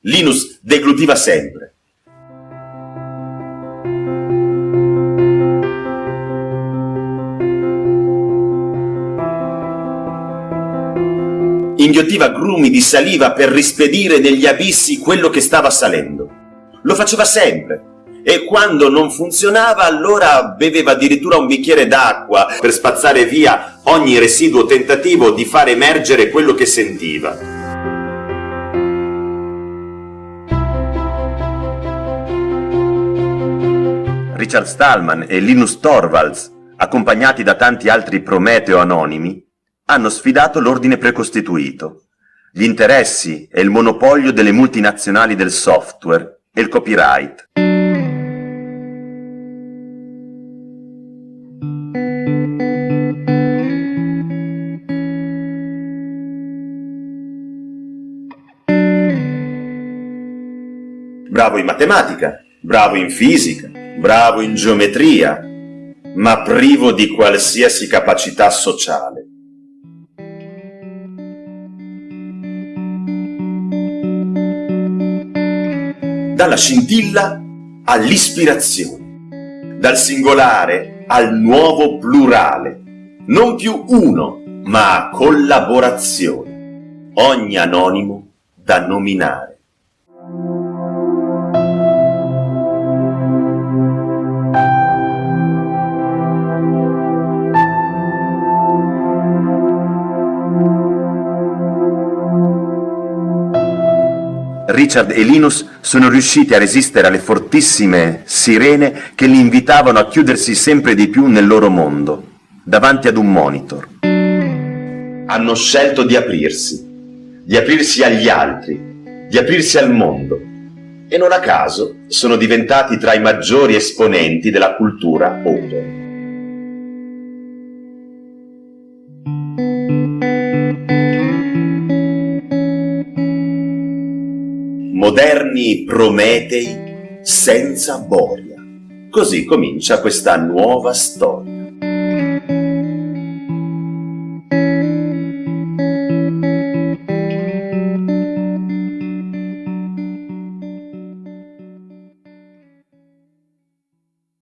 Linus deglutiva sempre. Inghiottiva grumi di saliva per rispedire negli abissi quello che stava salendo. Lo faceva sempre, e quando non funzionava allora beveva addirittura un bicchiere d'acqua per spazzare via ogni residuo tentativo di far emergere quello che sentiva. Richard Stallman e Linus Torvalds, accompagnati da tanti altri Prometeo anonimi, hanno sfidato l'ordine precostituito, gli interessi e il monopolio delle multinazionali del software e il copyright. bravo in matematica, bravo in fisica, bravo in geometria, ma privo di qualsiasi capacità sociale. Dalla scintilla all'ispirazione, dal singolare al nuovo plurale, non più uno, ma collaborazione, ogni anonimo da nominare. Richard e Linus sono riusciti a resistere alle fortissime sirene che li invitavano a chiudersi sempre di più nel loro mondo, davanti ad un monitor. Hanno scelto di aprirsi, di aprirsi agli altri, di aprirsi al mondo, e non a caso sono diventati tra i maggiori esponenti della cultura open. Moderni Prometei senza boria. Così comincia questa nuova storia.